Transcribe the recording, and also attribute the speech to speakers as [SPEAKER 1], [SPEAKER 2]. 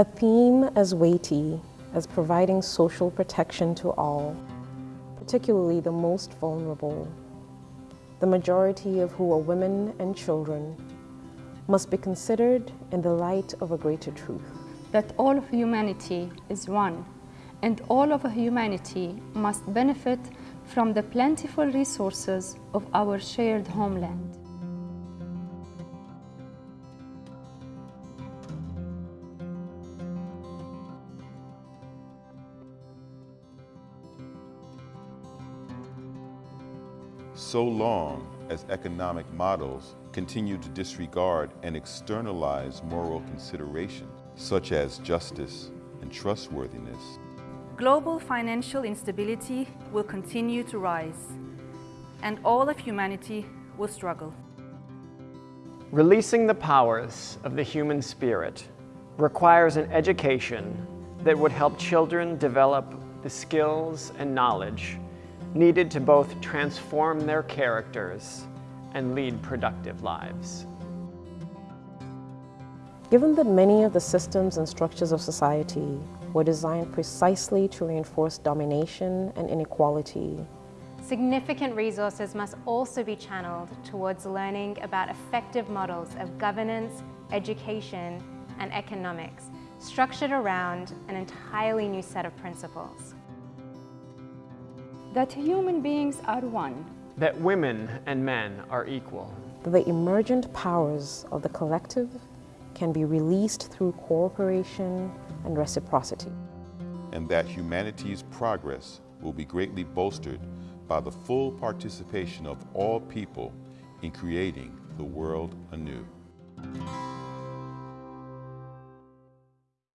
[SPEAKER 1] A theme as weighty as providing social protection to all, particularly the most vulnerable, the majority of who are women and children, must be considered in the light of a greater truth.
[SPEAKER 2] That all of humanity is one, and all of humanity must benefit from the plentiful resources of our shared homeland.
[SPEAKER 3] So long as economic models continue to disregard and externalize moral considerations such as justice and trustworthiness,
[SPEAKER 4] global financial instability will continue to rise, and all of humanity will struggle.
[SPEAKER 5] Releasing the powers of the human spirit requires an education that would help children develop the skills and knowledge needed to both transform their characters and lead productive lives.
[SPEAKER 1] Given that many of the systems and structures of society were designed precisely to reinforce domination and inequality,
[SPEAKER 6] significant resources must also be channeled towards learning about effective models of governance, education, and economics, structured around an entirely new set of principles.
[SPEAKER 2] That human beings are one.
[SPEAKER 5] That women and men are equal.
[SPEAKER 1] That the emergent powers of the collective can be released through cooperation and reciprocity.
[SPEAKER 3] And that humanity's progress will be greatly bolstered by the full participation of all people in creating the world anew.